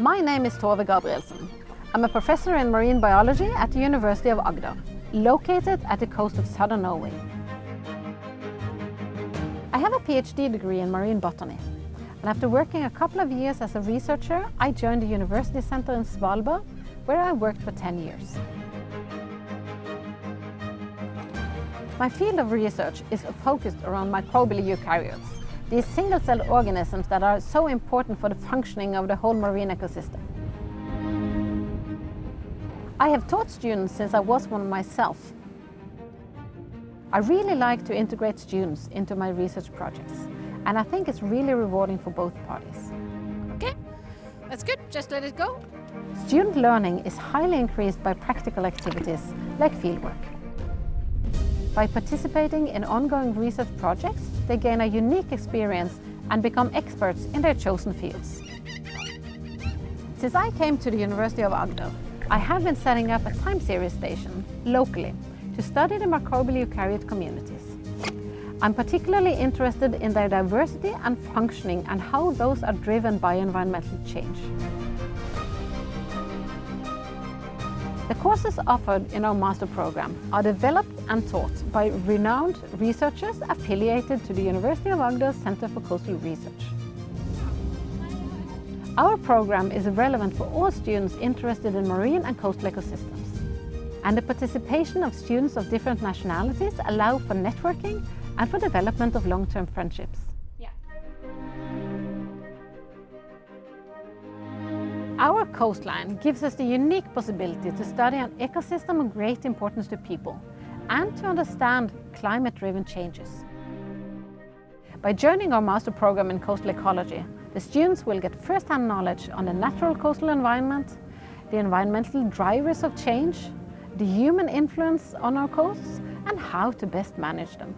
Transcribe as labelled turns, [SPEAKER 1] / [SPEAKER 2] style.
[SPEAKER 1] My name is Tove Gabrielsen. I'm a professor in marine biology at the University of Agder, located at the coast of southern Norway. I have a PhD degree in marine botany, and after working a couple of years as a researcher, I joined the University Center in Svalbard, where I worked for 10 years. My field of research is focused around microbial eukaryotes, these single-celled organisms that are so important for the functioning of the whole marine ecosystem. I have taught students since I was one myself. I really like to integrate students into my research projects, and I think it's really rewarding for both parties.
[SPEAKER 2] Okay, that's good, just let it go.
[SPEAKER 1] Student learning is highly increased by practical activities like fieldwork. By participating in ongoing research projects, they gain a unique experience and become experts in their chosen fields. Since I came to the University of Agder, I have been setting up a time series station locally to study the microbial eukaryote communities. I'm particularly interested in their diversity and functioning and how those are driven by environmental change. The courses offered in our master program are developed and taught by renowned researchers affiliated to the University of Agder Center for Coastal Research. Our program is relevant for all students interested in marine and coastal ecosystems. And the participation of students of different nationalities allow for networking and for development of long-term friendships. Our coastline gives us the unique possibility to study an ecosystem of great importance to people and to understand climate-driven changes. By joining our master program in coastal ecology, the students will get first-hand knowledge on the natural coastal environment, the environmental drivers of change, the human influence on our coasts, and how to best manage them.